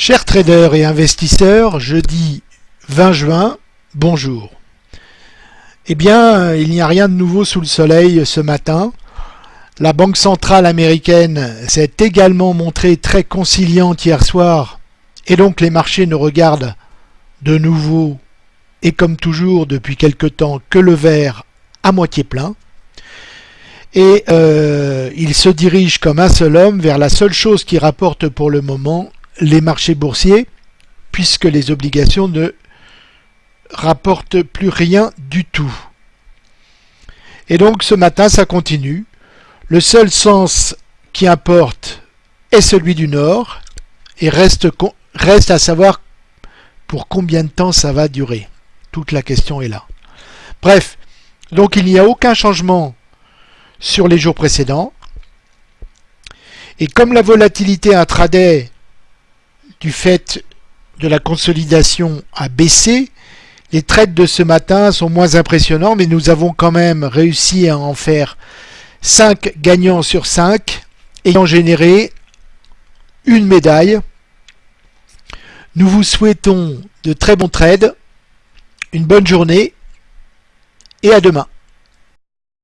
Chers traders et investisseurs, jeudi 20 juin, bonjour. Eh bien, il n'y a rien de nouveau sous le soleil ce matin. La Banque centrale américaine s'est également montrée très conciliante hier soir et donc les marchés ne regardent de nouveau et comme toujours depuis quelque temps que le verre à moitié plein. Et euh, il se dirige comme un seul homme vers la seule chose qui rapporte pour le moment les marchés boursiers, puisque les obligations ne rapportent plus rien du tout. Et donc ce matin, ça continue. Le seul sens qui importe est celui du Nord, et reste, à savoir pour combien de temps ça va durer. Toute la question est là. Bref, donc il n'y a aucun changement sur les jours précédents. Et comme la volatilité intraday du fait de la consolidation a baissé. Les trades de ce matin sont moins impressionnants, mais nous avons quand même réussi à en faire 5 gagnants sur 5, ayant généré une médaille. Nous vous souhaitons de très bons trades, une bonne journée et à demain.